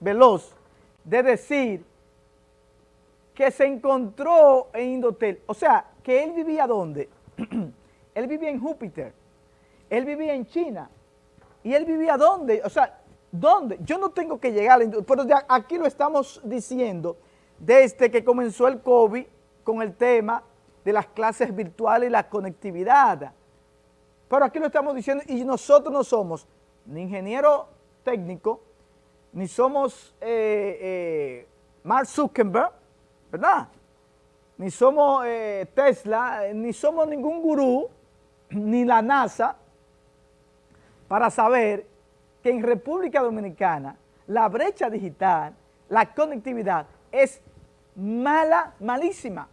veloz de decir que se encontró en Indotel. O sea, que él vivía ¿dónde? él vivía en Júpiter, él vivía en China, y él vivía ¿dónde? O sea, ¿dónde? Yo no tengo que llegar, pero aquí lo estamos diciendo desde que comenzó el COVID con el tema de las clases virtuales y la conectividad. Pero aquí lo estamos diciendo y nosotros no somos ni ingeniero técnico, ni somos eh, eh, Mark Zuckerberg, ¿verdad? Ni somos eh, Tesla, ni somos ningún gurú, ni la NASA, para saber que en República Dominicana la brecha digital, la conectividad es mala, malísima.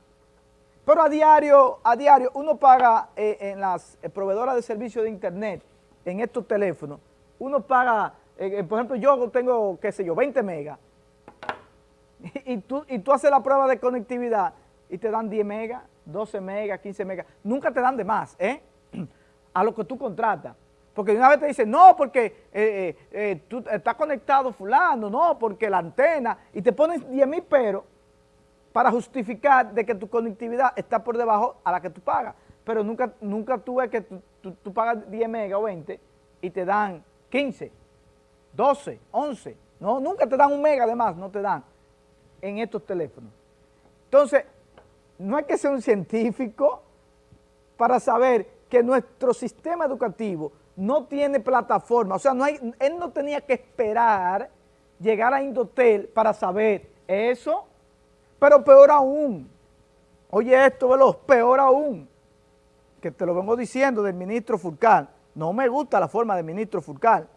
Pero a diario, a diario uno paga en las proveedoras de servicios de internet, en estos teléfonos, uno paga eh, eh, por ejemplo, yo tengo, qué sé yo, 20 megas, y, tú, y tú haces la prueba de conectividad y te dan 10 megas, 12 megas, 15 megas, nunca te dan de más, ¿eh? A lo que tú contratas. Porque una vez te dicen, no, porque eh, tú estás conectado fulano, no, porque la antena, y te ponen 10 mil peros para justificar de que tu conectividad está por debajo a la que tú pagas. Pero nunca, nunca tú ves que tú, tú pagas 10 megas o 20 y te dan 15 12, 11, no, nunca te dan un mega de más, no te dan en estos teléfonos. Entonces, no hay que ser un científico para saber que nuestro sistema educativo no tiene plataforma, o sea, no hay, él no tenía que esperar llegar a Indotel para saber eso, pero peor aún, oye esto, veloz, peor aún, que te lo vengo diciendo del ministro Furcal, no me gusta la forma del ministro Furcal,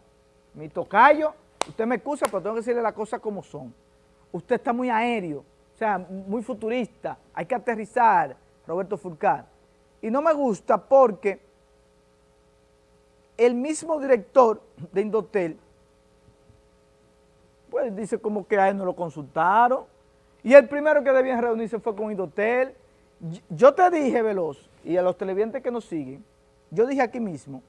mi tocayo, usted me excusa, pero tengo que decirle las cosas como son. Usted está muy aéreo, o sea, muy futurista, hay que aterrizar, Roberto Furcal. Y no me gusta porque el mismo director de Indotel, pues dice como que a él no lo consultaron, y el primero que debía reunirse fue con Indotel. Yo te dije, Veloz, y a los televidentes que nos siguen, yo dije aquí mismo,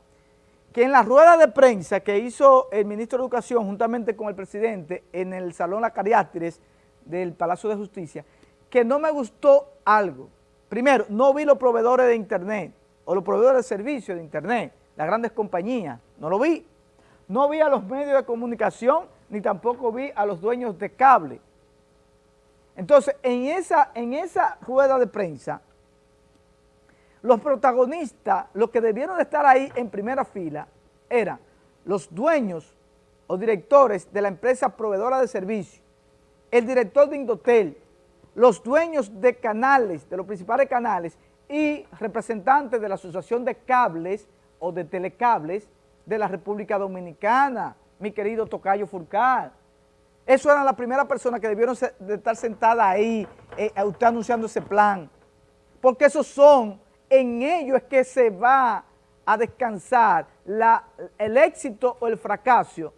que en la rueda de prensa que hizo el ministro de Educación juntamente con el presidente en el Salón La Cariátides del Palacio de Justicia, que no me gustó algo. Primero, no vi los proveedores de internet o los proveedores de servicios de internet, las grandes compañías, no lo vi. No vi a los medios de comunicación, ni tampoco vi a los dueños de cable. Entonces, en esa, en esa rueda de prensa, los protagonistas, los que debieron de estar ahí en primera fila, eran los dueños o directores de la empresa proveedora de servicios, el director de Indotel, los dueños de canales, de los principales canales y representantes de la Asociación de Cables o de Telecables de la República Dominicana, mi querido Tocayo Furcal. Eso eran las primeras personas que debieron de estar sentadas ahí, eh, usted anunciando ese plan, porque esos son en ello es que se va a descansar el éxito o el fracaso,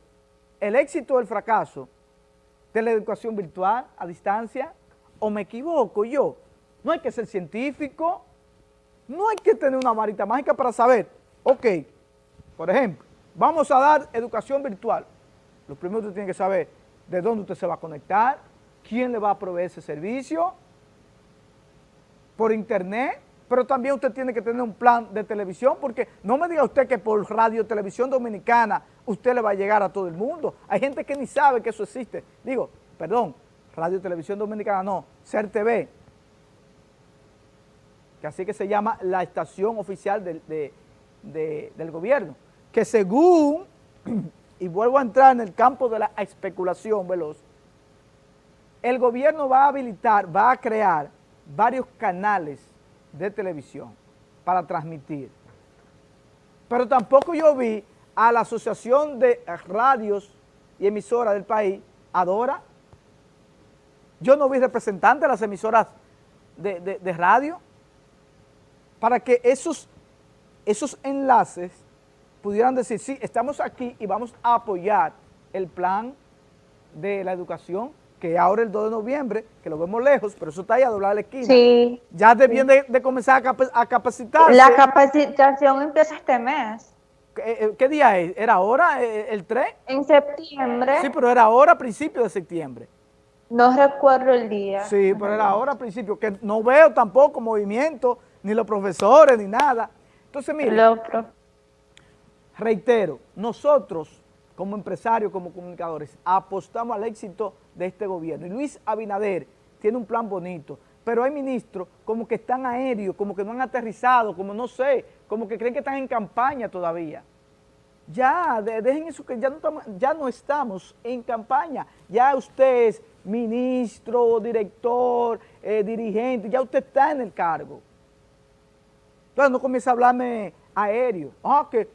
el éxito o el fracaso de la educación virtual a distancia, o me equivoco yo. No hay que ser científico, no hay que tener una varita mágica para saber, ok, por ejemplo, vamos a dar educación virtual. Lo primero que usted tiene que saber de dónde usted se va a conectar, quién le va a proveer ese servicio, por internet, pero también usted tiene que tener un plan de televisión, porque no me diga usted que por radio, televisión dominicana, usted le va a llegar a todo el mundo. Hay gente que ni sabe que eso existe. Digo, perdón, radio, televisión dominicana, no, CER TV, que así que se llama la estación oficial del, del gobierno, que según, y vuelvo a entrar en el campo de la especulación veloz, el gobierno va a habilitar, va a crear varios canales de televisión para transmitir. Pero tampoco yo vi a la Asociación de Radios y Emisoras del país, Adora. Yo no vi representantes de las emisoras de, radio para que esos, esos enlaces pudieran decir, sí, estamos aquí y vamos a apoyar el plan de la educación que ahora el 2 de noviembre, que lo vemos lejos, pero eso está ahí a doblar la esquina. Sí. Ya debían de, comenzar a, capacitarse. La capacitación empieza este mes. ¿Qué, qué día es? ¿Era ahora el 3? En septiembre. Sí, pero era ahora a principios de septiembre. No recuerdo el día. Sí, pero era ahora a principio, que no veo tampoco movimiento, ni los profesores, ni nada. Entonces, mire, reitero, nosotros como empresarios, como comunicadores, apostamos al éxito de este gobierno. Y Luis Abinader tiene un plan bonito, pero hay ministros como que están aéreos, como que no han aterrizado, como no sé, como que creen que están en campaña todavía. Ya, dejen eso que ya no, estamos, ya no estamos en campaña. Ya usted es ministro, director, eh, dirigente, ya usted está en el cargo. Entonces no comienza a hablarme aéreo. Ah, que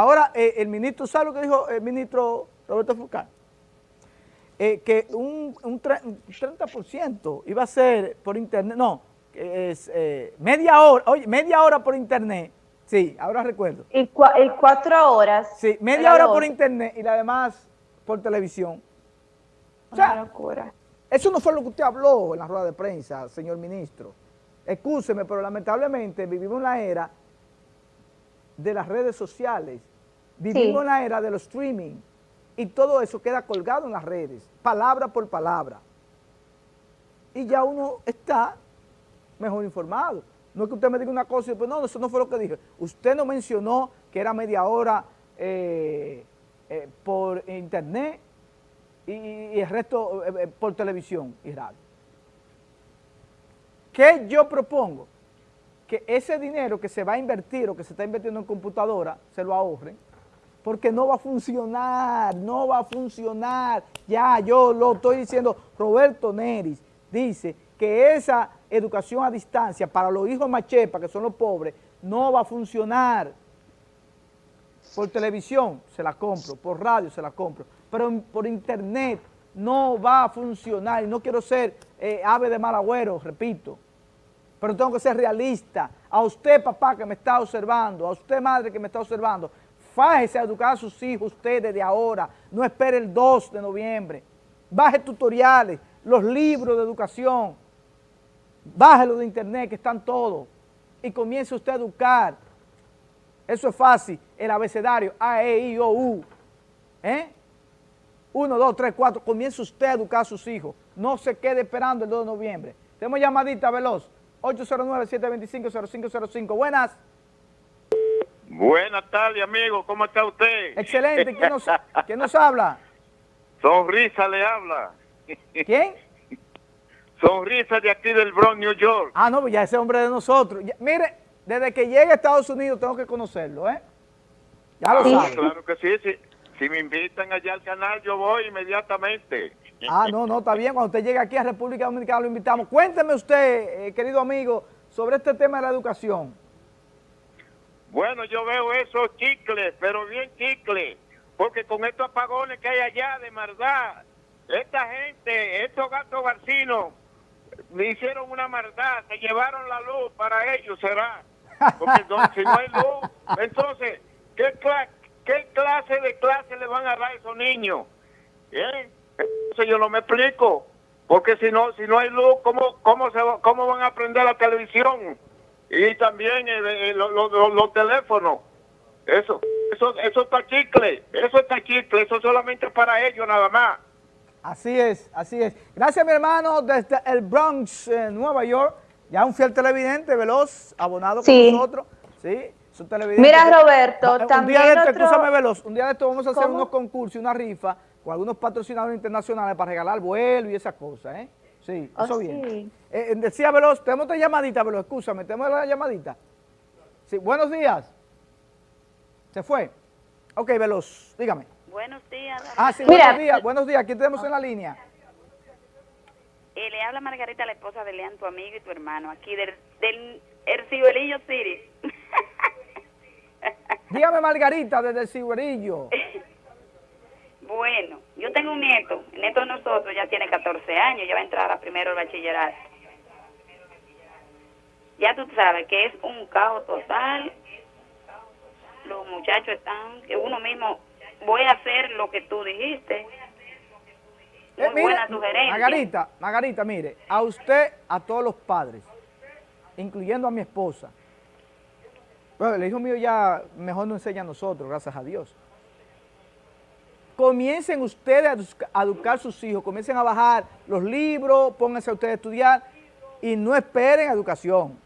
ahora eh, el ministro, ¿sabe lo que dijo el ministro Roberto Fulcar? Eh, que un, un, 30% iba a ser por internet, no, es media hora, oye, media hora por internet Sí, ahora recuerdo. Y, cuatro horas. Sí, media hora por internet y la demás por televisión. O sea, locura. Eso no fue lo que usted habló en la rueda de prensa, señor ministro. Excúseme, pero lamentablemente vivimos en la era de las redes sociales, vivimos en la era de los streaming y todo eso queda colgado en las redes, palabra por palabra. Y ya uno está mejor informado. No es que usted me diga una cosa y después, no, eso no fue lo que dije. Usted no mencionó que era media hora eh, eh, por internet y, el resto eh, por televisión y radio. ¿Qué yo propongo? Que ese dinero que se va a invertir o que se está invirtiendo en computadora, se lo ahorren, porque no va a funcionar, no va a funcionar. Ya, yo lo estoy diciendo, Roberto Neris dice que esa educación a distancia para los hijos machepa, que son los pobres, no va a funcionar. Por televisión se la compro, por radio se la compro, pero por internet no va a funcionar. Y no quiero ser eh, ave de mal agüero, repito, pero tengo que ser realista. A usted, papá, que me está observando, a usted, madre, que me está observando, fájese a educar a sus hijos usted desde ahora, no espere el 2 de noviembre. Baje tutoriales, los libros de educación, Bájelo de internet que están todos y comience usted a educar. Eso es fácil, el abecedario A, E, I, O, U. ¿Eh? Uno, dos, tres, cuatro. Comience usted a educar a sus hijos. No se quede esperando el 2 de noviembre. Tenemos llamadita veloz. 809-725-0505. Buenas. Buenas tardes, amigo. ¿Cómo está usted? Excelente. ¿Quién nos, ¿quién nos habla? Sonrisa le habla. ¿Quién? Sonrisa de aquí del Bronx, New York. Ah, no, pues ya ese hombre de nosotros. mire, desde que llegue a Estados Unidos tengo que conocerlo, ¿eh? Ya lo ah, Claro que sí, Si me invitan allá al canal, yo voy inmediatamente. Ah, no, no, está bien. Cuando usted llegue aquí a República Dominicana lo invitamos. Cuénteme usted, eh, querido amigo, sobre este tema de la educación. Bueno, yo veo esos chicles, pero bien chicles, porque con estos apagones que hay allá, de maldad, esta gente, estos gatos barcinos, me hicieron una maldad, se llevaron la luz para ellos, será. Porque si no hay luz, entonces, ¿qué, ¿qué clase de clase le van a dar a esos niños? ¿Eh? Entonces yo no me explico, porque si no si no hay luz, ¿cómo, cómo, se, cómo van a aprender la televisión? Y también los teléfonos. Eso, eso, eso está chicle, eso está chicle, eso solamente para ellos nada más. Así es, así es. Gracias, mi hermano, desde el Bronx, Nueva York. Ya un fiel televidente, veloz, abonado con nosotros. Sí. Mira, Roberto, también un día de esto, veloz, un día de esto vamos a hacer unos concursos y una rifa con algunos patrocinadores internacionales para regalar vuelo y esas cosas, ¿eh? Sí, oh, eso bien. Eh, eh, decía Veloz, tenemos otra llamadita, Veloz, escúchame, tenemos la llamadita. Sí, buenos días. ¿Se fue? Ok, Veloz, dígame. Buenos días. Ah, sí, buenos días. Buenos días. ¿Quién tenemos en la línea? Eh, le habla Margarita, la esposa de Leán, tu amigo y tu hermano, aquí del, del el Ciberillo City. Dígame, Margarita, desde Ciberillo. bueno, yo tengo un nieto. El nieto de nosotros ya tiene 14 años, ya va a entrar a primero el bachillerato. Ya tú sabes que es un caos total. Los muchachos están, que uno mismo voy a hacer lo que tú dijiste. Eh, Muy buena sugerencia. Margarita, Margarita, mire, a usted, a todos los padres, incluyendo a mi esposa, Bueno, el hijo mío ya mejor no enseña a nosotros, gracias a Dios. Comiencen ustedes a educar a sus hijos, comiencen a bajar los libros, pónganse a ustedes a estudiar y no esperen educación.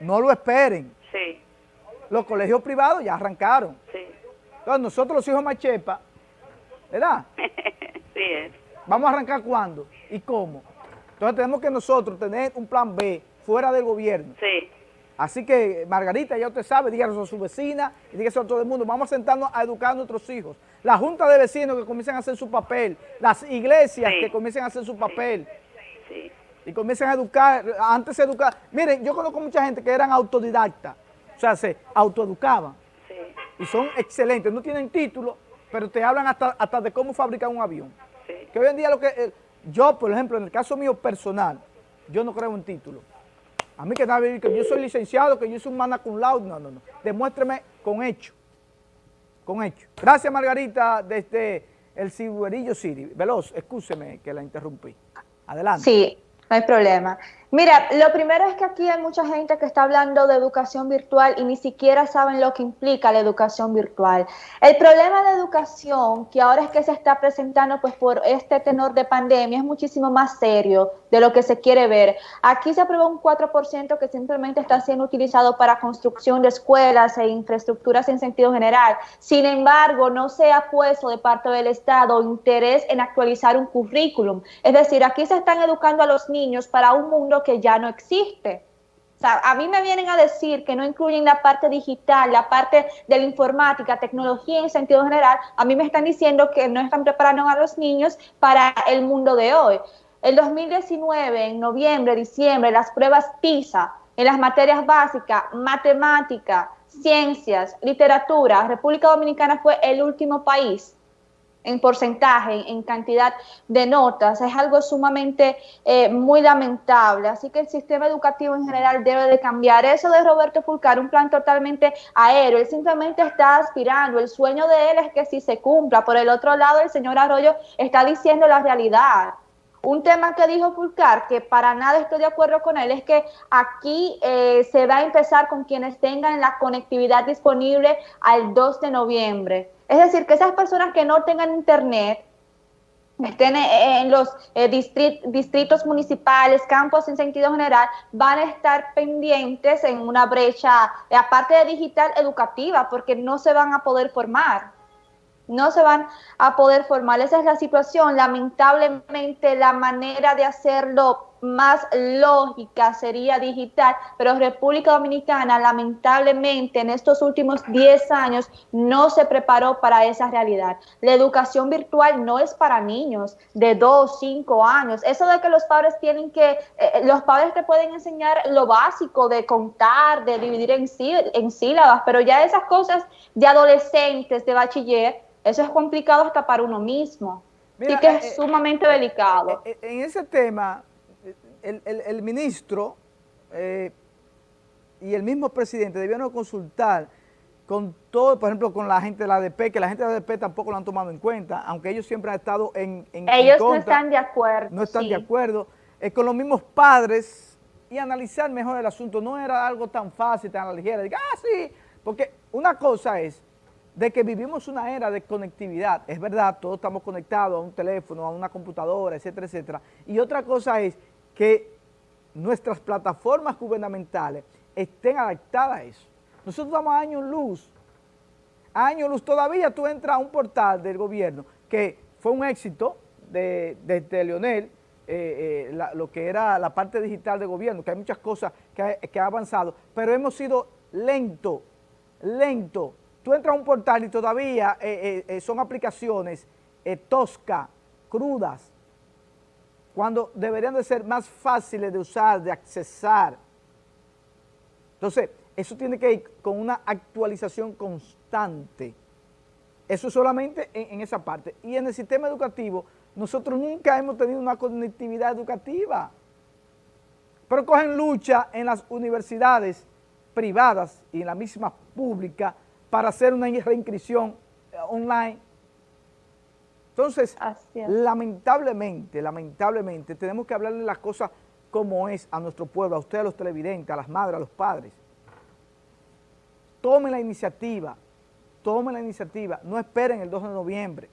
No lo esperen. Sí, Los colegios privados ya arrancaron. sí. Entonces nosotros los hijos machepa, ¿verdad? sí es. ¿Vamos a arrancar cuándo y cómo? Entonces tenemos que nosotros tener un plan B fuera del gobierno. Sí, Así que, Margarita, ya usted sabe, díganos a su vecina y dígaselo a todo el mundo. Vamos a sentarnos a educar a nuestros hijos. La junta de vecinos que comiencen a hacer su papel. Las iglesias Sí. que comiencen a hacer su papel. sí. Y comiencen a educar, antes de educar. Miren, yo conozco mucha gente que eran autodidactas. O sea, se autoeducaban. Y son excelentes. No tienen título, pero te hablan hasta, hasta de cómo fabricar un avión. Que hoy en día lo que... eh, yo, por ejemplo, en el caso mío personal, yo no creo en título. A mí que nada, que yo soy licenciado, que yo soy un mana cum laude, no, no, no. Demuéstreme con hecho. Con hecho. Gracias, Margarita, desde el Cibuerillo City. Veloz, excúseme que la interrumpí. Adelante. Sí, no hay problema. Mira, lo primero es que aquí hay mucha gente que está hablando de educación virtual y ni siquiera saben lo que implica la educación virtual. El problema de educación que ahora es que se está presentando pues por este tenor de pandemia es muchísimo más serio de lo que se quiere ver. Aquí se aprobó un 4% que simplemente está siendo utilizado para construcción de escuelas e infraestructuras en sentido general. Sin embargo, no se ha puesto de parte del Estado interés en actualizar un currículum. Es decir, aquí se están educando a los niños para un mundo que ya no existe. A mí me vienen a decir que no incluyen la parte digital, la parte de la informática, tecnología en sentido general. A mí me están diciendo que no están preparando a los niños para el mundo de hoy. El 2019, en noviembre, diciembre, las pruebas PISA en las materias básicas, matemática, ciencias, literatura, República Dominicana fue el último país en porcentaje, en cantidad de notas, es algo sumamente eh, muy lamentable. Así que el sistema educativo en general debe de cambiar. Eso de Roberto Fulcar, un plan totalmente aéreo, él simplemente está aspirando. El sueño de él es que si se cumpla. Por el otro lado, el señor Arroyo está diciendo la realidad. Un tema que dijo Fulcar, que para nada estoy de acuerdo con él, es que aquí eh, se va a empezar con quienes tengan la conectividad disponible al 2 de noviembre. Es decir, que esas personas que no tengan internet, estén en los eh, distrit distritos municipales, campos en sentido general, van a estar pendientes en una brecha, eh, aparte de digital, educativa, porque no se van a poder formar. No se van a poder formar. Esa es la situación. Lamentablemente, la manera de hacerlo más lógica sería digital, pero República Dominicana lamentablemente en estos últimos 10 años no se preparó para esa realidad. La educación virtual no es para niños de 2, 5 años. Eso de que los padres tienen que, eh, los padres te pueden enseñar lo básico de contar, de dividir en, sí, en sílabas, pero ya esas cosas de adolescentes, de bachiller, eso es complicado hasta para uno mismo. Mira, Así que eh, es sumamente delicado. Eh, eh, En ese tema, el, el- el ministro eh, y el mismo presidente debieron consultar con todo, por ejemplo, con la gente de la ADP, que la gente de la ADP tampoco lo han tomado en cuenta, aunque ellos siempre han estado en, en- en Ellos no están de acuerdo. no están sí. de acuerdo, eh, con los mismos padres y analizar mejor el asunto. No era algo tan fácil, tan ligera, diga, ah, sí, porque una cosa es de que vivimos una era de conectividad, es verdad, todos estamos conectados a un teléfono, a una computadora, etcétera, etcétera, y otra cosa es que nuestras plataformas gubernamentales estén adaptadas a eso. Nosotros damos años luz, años luz, todavía tú entras a un portal del gobierno que fue un éxito de, de, de Leonel, eh, eh, lo que era la parte digital del gobierno, que hay muchas cosas que ha, avanzado, pero hemos sido lento, lento. Tú entras a un portal y todavía eh, son aplicaciones toscas, crudas, cuando deberían de ser más fáciles de usar, de accesar. Entonces, eso tiene que ir con una actualización constante. Eso solamente en, esa parte. Y en el sistema educativo, nosotros nunca hemos tenido una conectividad educativa. Pero cogen lucha en las universidades privadas y en la misma pública para hacer una reinscripción eh, online. Entonces, lamentablemente, lamentablemente, tenemos que hablarle las cosas como es a nuestro pueblo, a ustedes, a los televidentes, a las madres, a los padres. tomen la iniciativa, tomen la iniciativa, no esperen el 2 de noviembre.